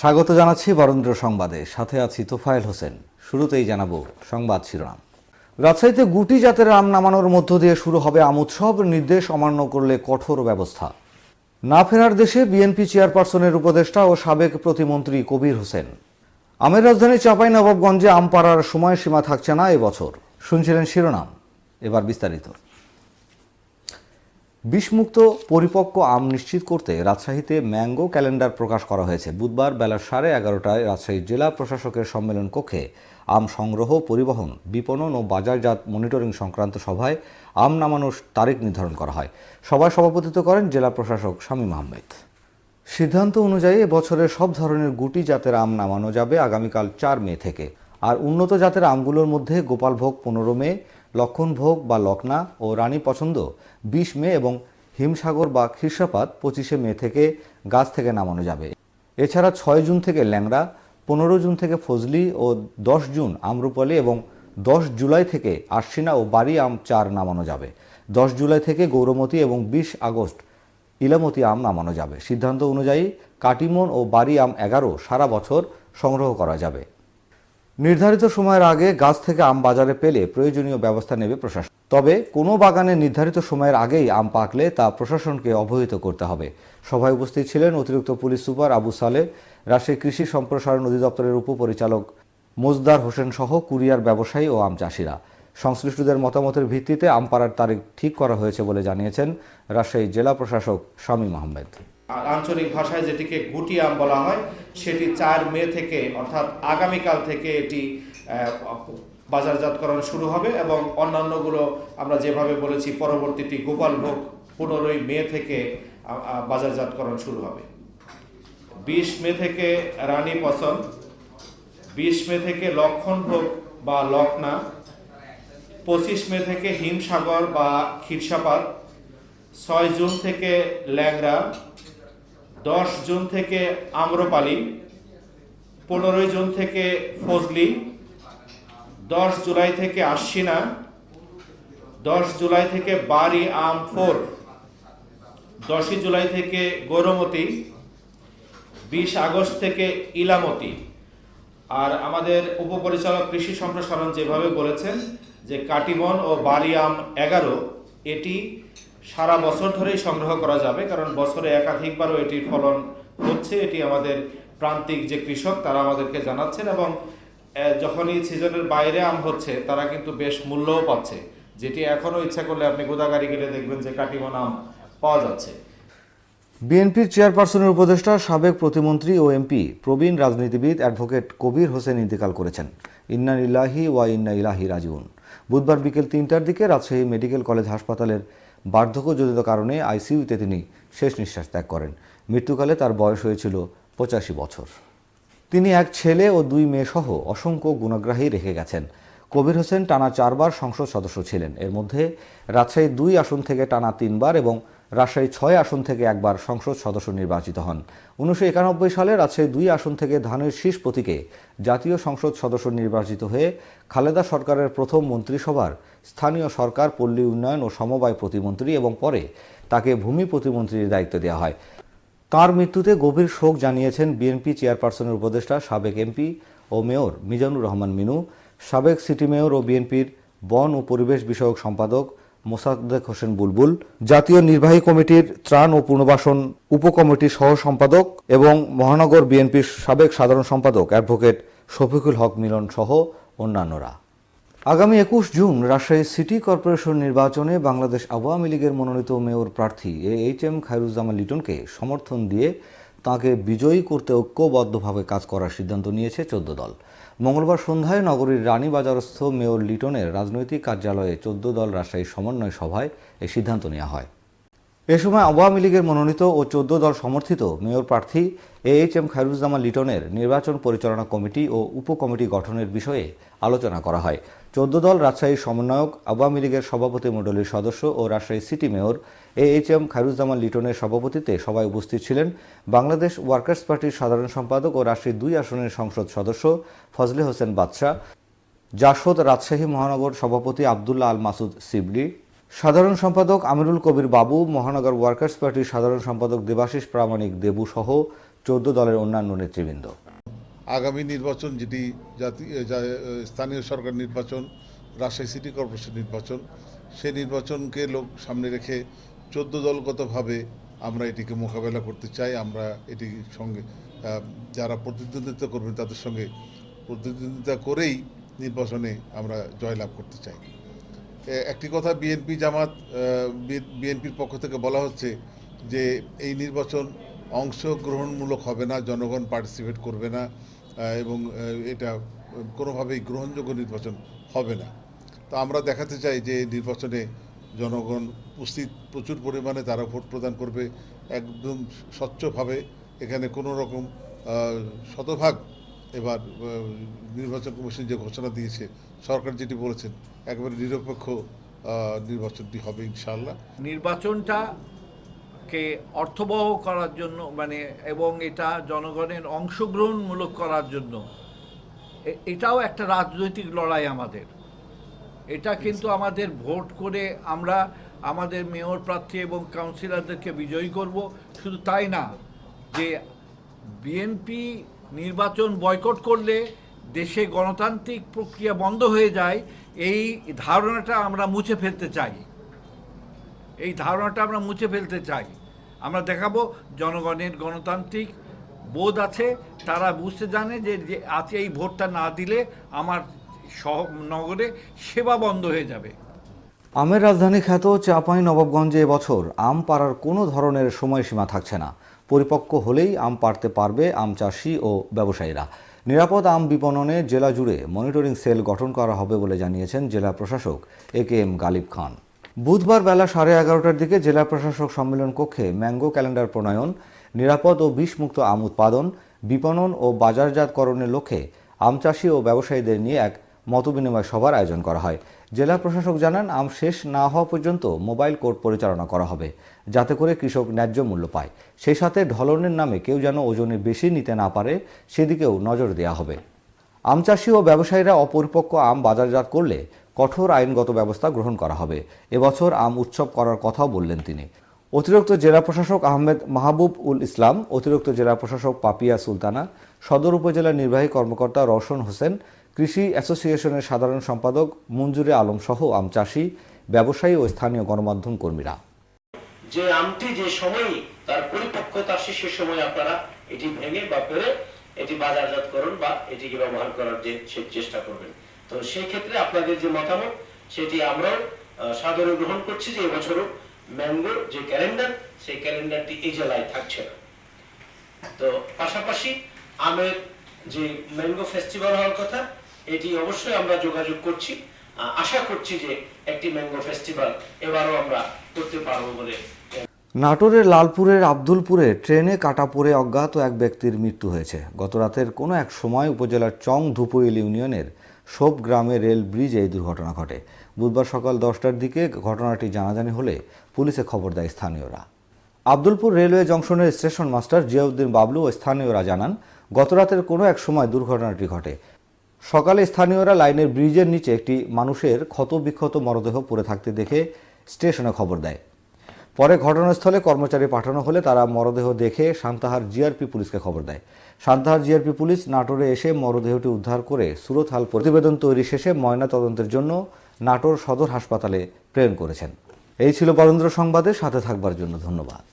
স্বাগত জানাচ্ছি বরেন্দ্র সংবাদে। সাথে আছি তোফায়েল হোসেন। শুরুতেই জানাব সংবাদ শিরোনাম। রাজশাহীতে গুটি জাতের আম নামানোর মধ্য দিয়ে শুরু হবে আম উৎসব নির্দেশ অমান্য করলে কঠোর ব্যবস্থা। না ফেরার দেশে বিএনপি চেয়ারপারসনের উপদেষ্টা ও সাবেক প্রতিমন্ত্রী কবির হোসেন। আমের রাজধানী চাঁপাই নবাবগঞ্জে আম পাড়ার সময়সীমা থাকছে না এবছর শুনছিলেন শিরোনাম। এবার বিস্তারিত। বিষমুক্ত পরিপক্ক আম নিশ্চিত করতে রাজশাহীতে ম্যাঙ্গো ক্যালেন্ডার প্রকাশ করা হয়েছে। বুধবার বেলা সাড়ে এগারোটায় রাজশাহী জেলা প্রশাসকের সম্মেলন কক্ষে আম সংগ্রহ, পরিবহন, বিপণন ও বাজারজাত মনিটরিং সংক্রান্ত সভায় আম নামানোর তারিখ নির্ধারণ করা হয়। সভায় সভাপতিত্ব করেন জেলা প্রশাসক শামীম আহমেদ। সিদ্ধান্ত অনুযায়ী বছরের সব ধরনের গুটি জাতের আম নামানো যাবে আগামীকাল চার মে থেকে। আর উন্নত জাতের আমগুলোর মধ্যে গোপালভোগ পনেরো মে লক্ষণভোগ বা লকনা ও রানী পছন্দ বিশ মে এবং হিমসাগর বা খ্রিস্টাপাত পঁচিশে মে থেকে গাছ থেকে নামানো যাবে। এছাড়া ছয় জুন থেকে ল্যাংড়া, পনেরো জুন থেকে ফজলি ও দশ জুন আমরুপালি এবং দশ জুলাই থেকে আশ্বিনা ও বাড়ি আম চার নামানো যাবে। দশ জুলাই থেকে গৌরমতী এবং বিশ আগস্ট ইলামতি আম নামানো যাবে। সিদ্ধান্ত অনুযায়ী কাটিমন ও বাড়ি আম এগারো সারা বছর সংগ্রহ করা যাবে। নির্ধারিত সময়ের আগে গাছ থেকে আম বাজারে পেলে প্রয়োজনীয় ব্যবস্থা নেবে প্রশাসন। তবে কোনো বাগানে নির্ধারিত সময়ের আগেই আম পাকলে তা প্রশাসনকে অবহিত করতে হবে। সভায় উপস্থিত ছিলেন অতিরিক্ত পুলিশ সুপার আবু সালে রাজশাহী কৃষি সম্প্রসারণ অধিদপ্তরের উপপরিচালক মোজদার হোসেন সহ কুরিয়ার ব্যবসায়ী ও আম চাষিরা। সংশ্লিষ্টদের মতামতের ভিত্তিতে আম পাড়ার তারিখ ঠিক করা হয়েছে বলে জানিয়েছেন রাজশাহী জেলা প্রশাসক শামীম আহমেদ। আঞ্চলিক ভাষায় যেটিকে গুটি আম বলা হয়, সেটি চার মে থেকে, অর্থাৎ আগামীকাল থেকে এটি বাজারজাতকরণ শুরু হবে এবং অন্যান্যগুলো আমরা যেভাবে বলেছি, পরবর্তীটি গোপালভোগ পনেরোই মে থেকে বাজারজাতকরণ শুরু হবে। বিশ মে থেকে রানী পছন্দ বিশ মে থেকে লক্ষণভোগ বা লখনা, পঁচিশ মে থেকে হিমসাগর বা ক্ষীরসাপাত, ছয় জুন থেকে ল্যাংড়া দশ জুন থেকে আম্রপালি, পনেরোই জুন থেকে ফজলি, দশ জুলাই থেকে আশ্বিনা, দশ জুলাই থেকে বাড়ি আম ফোর, দশই জুলাই থেকে গৌরমতি, বিশ আগস্ট থেকে ইলামতি। আর আমাদের উপপরিচালক কৃষি সম্প্রসারণ যেভাবে বলেছেন যে কাটিমন ও বারিয়াম এগারো, এটি সারা বছর ধরেই সংগ্রহ করা যাবে, কারণ বছরে একাধিকবারও এটির ফলন হচ্ছে। এটি আমাদের প্রান্তিক যে কৃষক, তারা আমাদেরকে জানাচ্ছেন এবং যখনই সিজনের বাইরে আম হচ্ছে, তারা কিন্তু বেশ মূল্যও পাচ্ছে। যেটি এখনও ইচ্ছা করলে আপনি গোদাগাড়ি গেলে দেখবেন যে কাটিমন আম পাওয়া যাচ্ছে। বিএনপির চেয়ারপারসনের উপদেষ্টা, সাবেক প্রতিমন্ত্রী ও এমপি, প্রবীণ রাজনীতিবিদ অ্যাডভোকেট কবির হোসেন ইন্তেকাল করেছেন। ইন্না ইলাহি ওয়া ইন্না ইলাহি রাজিউন। বুধবার বিকেল তিনটার দিকে রাজশাহী মেডিকেল কলেজ হাসপাতালের বার্ধক্যজনিত কারণে আইসিইউতে তিনি শেষ নিঃশ্বাস ত্যাগ করেন। মৃত্যুকালে তার বয়স হয়েছিল পঁচাশি বছর। তিনি এক ছেলে ও দুই মেয়ে সহ অসংখ্য গুণাগ্রাহী রেখে গেছেন। কবির হোসেন টানা চারবার সংসদ সদস্য ছিলেন। এর মধ্যে রাজশাহী দুই আসন থেকে টানা তিনবার এবং রাজশাহী ছয় আসন থেকে একবার সংসদ সদস্য নির্বাচিত হন। উনিশশো একানব্বই সালে রাজশাহী দুই আসন থেকে ধানের শীষ প্রতীকে জাতীয় সংসদ সদস্য নির্বাচিত হয়ে খালেদা সরকারের প্রথম মন্ত্রিসভার স্থানীয় সরকার, পল্লী উন্নয়ন ও সমবায় প্রতিমন্ত্রী এবং পরে তাকে ভূমি প্রতিমন্ত্রীর দায়িত্ব দেওয়া হয়। তার মৃত্যুতে গভীর শোক জানিয়েছেন বিএনপি চেয়ারপারসনের উপদেষ্টা, সাবেক এমপি ও মেয়র মিজানুর রহমান মিনু, সাবেক সিটি মেয়র ও বিএনপির বন ও পরিবেশ বিষয়ক সম্পাদক মোসাদ্দেক হোসেন বুলবুল, জাতীয় নির্বাহী কমিটির ত্রাণ ও পুনর্বাসন উপকমিটির সহ সম্পাদক এবং মহানগর বিএনপির সাবেক সাধারণ সম্পাদক অ্যাডভোকেট শফিকুল হক মিলন সহ অন্যান্যরা। আগামী একুশ জুন রাজশাহী সিটি কর্পোরেশন নির্বাচনে বাংলাদেশ আওয়ামী লীগের মনোনীত মেয়র প্রার্থী এ এইচ এম খায়রুজ্জামান লিটনকে সমর্থন দিয়ে তাকে বিজয়ী করতে ঐক্যবদ্ধভাবে কাজ করার সিদ্ধান্ত নিয়েছে চোদ্দ দল। মঙ্গলবার সন্ধ্যায় নগরীর রানীবাজারস্থ মেয়র লিটনের রাজনৈতিক কার্যালয়ে চোদ্দ দল রাজশাহী সমন্বয় সভায় এই সিদ্ধান্ত নেওয়া হয়। এ সময় আওয়ামী লীগের মনোনীত ও চোদ্দ দল সমর্থিত মেয়র প্রার্থী এ এইচ এম খায়রুজ্জামান লিটনের নির্বাচন পরিচালনা কমিটি ও উপকমিটি গঠনের বিষয়ে আলোচনা করা হয়। চোদ্দ দল রাজশাহীর সমন্বয়ক, আওয়ামী লীগের সভাপতি মণ্ডলীর সদস্য ও Rajshahi city mayor A H M Khairuzzaman লিটনের সভাপতিত্বে সভায় উপস্থিত ছিলেন বাংলাদেশ ওয়ার্কার্স পার্টির সাধারণ সম্পাদক ও রাজশাহী দুই আসনের সংসদ সদস্য ফজলে হোসেন বাদশাহ, জাসদ রাজশাহী মহানগর সভাপতি আবদুল্লাহ আল মাসুদ সিবলি সাধারণ সম্পাদক আমিরুল কবির বাবু, মহানগর ওয়ার্কার্স পার্টির সাধারণ সম্পাদক দেবাশিস প্রামাণিক দেবু সহ চোদ্দ দলের অন্যান্য নেতৃবৃন্দ। আগামী নির্বাচন যেটি স্থানীয় সরকার নির্বাচন, রাজশাহী সিটি কর্পোরেশন নির্বাচন সেই নির্বাচনকে লোক সামনে রেখে চোদ্দ দলগতভাবে আমরা এটিকে মোকাবেলা করতে চাই। আমরা এটির সঙ্গে যারা প্রতিদ্বন্দ্বিতা করবেন তাদের সঙ্গে প্রতিদ্বন্দ্বিতা করেই নির্বাচনে আমরা জয়লাভ করতে চাই। একটি কথা বিএনপি জামাত বিএনপির পক্ষ থেকে বলা হচ্ছে যে এই নির্বাচন অংশগ্রহণমূলক হবে না, জনগণ পার্টিসিপেট করবে না এবং এটা কোনোভাবেই গ্রহণযোগ্য নির্বাচন হবে না। তো আমরা দেখাতে চাই যে নির্বাচনে জনগণ উপস্থিত প্রচুর পরিমাণে তারা ভোট প্রদান করবে, একদম স্বচ্ছভাবে। এখানে কোনো রকম শতভাগ এবার নির্বাচন কমিশন যে ঘোষণা দিয়েছে সরকার যেটি বলেছেন একবারে নিরপেক্ষ নির্বাচনটি হবে ইনশাআল্লাহ। নির্বাচনটাকে অর্থবহ করার জন্য মানে এবং এটা জনগণের অংশগ্রহণমূলক করার জন্য এটাও একটা রাজনৈতিক লড়াই আমাদের। এটা কিন্তু আমাদের ভোট করে আমরা আমাদের মেয়র প্রার্থী এবং কাউন্সিলরদেরকে বিজয়ী করব। শুধু তাই না যে বিএনপি নির্বাচন বয়কট করলে দেশে গণতান্ত্রিক প্রক্রিয়া বন্ধ হয়ে যায়, এই ধারণাটা আমরা মুছে ফেলতে চাই। এই ধারণাটা আমরা মুছে ফেলতে চাই। আমরা দেখাবো জনগণের গণতান্ত্রিক বোধ আছে, তারা বুঝতে জানে যে আজকে এই ভোটটা না দিলে আমার সহ নগরে সেবা বন্ধ হয়ে যাবে। আমের রাজধানী খ্যাত চাঁপাই নবাবগঞ্জে এবছর আম পাড়ার কোনো ধরনের সময়সীমা থাকছে না। পরিপক্ক হলেই আম পাড়তে পারবে আম চাষি ও ব্যবসায়ীরা। নিরাপদ আম বিপণনে জেলা জুড়ে মনিটরিং সেল গঠন করা হবে বলে জানিয়েছেন জেলা প্রশাসক এ কে এম গালিব খান। বুধবার বেলা সাড়ে এগারোটার দিকে জেলা প্রশাসক সম্মেলন কক্ষে ম্যাঙ্গো ক্যালেন্ডার প্রণয়ন, নিরাপদ ও বিষমুক্ত আম উৎপাদন, বিপণন ও বাজারজাতকরণের লক্ষ্যে আম চাষি ও ব্যবসায়ীদের নিয়ে এক মতবিনিময় সভার আয়োজন করা হয়। জেলা প্রশাসক জানান, আম শেষ না হওয়া পর্যন্ত মোবাইল কোর্ট পরিচালনা করা হবে, যাতে করে কৃষক ন্যায্য মূল্য পায়। সেই সাথে ঢলনের নামে কেউ যেন ওজনে বেশি নিতে না পারে, সেদিকেও নজর দেওয়া হবে। আম চাষি ও ব্যবসায়ীরা অপরিপক্ক আম বাজারজাত করলে কঠোর আইনগত ব্যবস্থা গ্রহণ করা হবে। এবছর আম উৎসব করার কথাও বললেন তিনি। অতিরিক্ত জেলা প্রশাসক আহমেদ মাহবুব উল ইসলাম, অতিরিক্ত জেলা প্রশাসক পাপিয়া সুলতানা, সদর উপজেলা নির্বাহী কর্মকর্তা রওশন হোসেন কৃষি অ্যাসোসিয়েশনের সাধারণ সম্পাদক মঞ্জুরে আলম সহ আম চাষি ব্যবসায়ী ও স্থানীয় গণমাধ্যম কর্মীরা। যে আমটি যে সময় তার পরিপক্কতা শেষের সময় আপনারা এটি ভেঙে বা পেরে এটি বাজারজাতকরণ বা এটিকে ব্যবহার করার যে সে চেষ্টা করবেন। তো সেই ক্ষেত্রে আপনাদের যে মতামত সেটি আমরাও আহ, সাদরে গ্রহণ করছি যে এবছরও ম্যাঙ্গোর যে ক্যালেন্ডার সেই ক্যালেন্ডারটি এই জেলায় থাকছে না। তো পাশাপাশি আমের যে ম্যাঙ্গো ফেস্টিভ্যাল হওয়ার কথা এটি অবশ্যই আমরা যোগাযোগ করছি। আশা করছি যে একটি ম্যাঙ্গো ফেস্টিভ্যাল এবারও আমরা করতে পারব বলে নাটোরের লালপুরের আব্দুলপুরে ট্রেনে কাটা পড়ে অজ্ঞাত এক ব্যক্তির মৃত্যু হয়েছে। গতরাতের কোনো এক সময় উপজেলার চং ধুপুইল ইউনিয়নের সোপ গ্রামে রেল ব্রিজে এই দুর্ঘটনা ঘটে। বুধবার সকাল দশটার দিকে ঘটনাটি জানাজানি হলে পুলিশে খবর দেয় স্থানীয়রা। আব্দুলপুর রেলওয়ে জংশনের স্টেশন মাস্টার জিয়াউদ্দিন বাবলু ও স্থানীয়রা জানান, গতরাতের কোনো এক সময় দুর্ঘটনাটি ঘটে। সকালে স্থানীয়রা লাইনের ব্রিজের নিচে একটি মানুষের ক্ষতবিক্ষত মরদেহ পড়ে থাকতে দেখে স্টেশনে খবর দেয়। পরে ঘটনাস্থলে কর্মচারী পাঠানো হলে তারা মরদেহ দেখে সান্তাহার জিআরপি পুলিশকে খবর দেয়। সান্তাহার জিআরপি পুলিশ নাটোরে এসে মরদেহটি উদ্ধার করে সুরতহাল প্রতিবেদন তৈরি শেষে ময়না তদন্তের জন্য নাটোর সদর হাসপাতালে প্রেরণ করেছেন। এই ছিল বরেন্দ্র সংবাদের সাথে থাকবার জন্য ধন্যবাদ।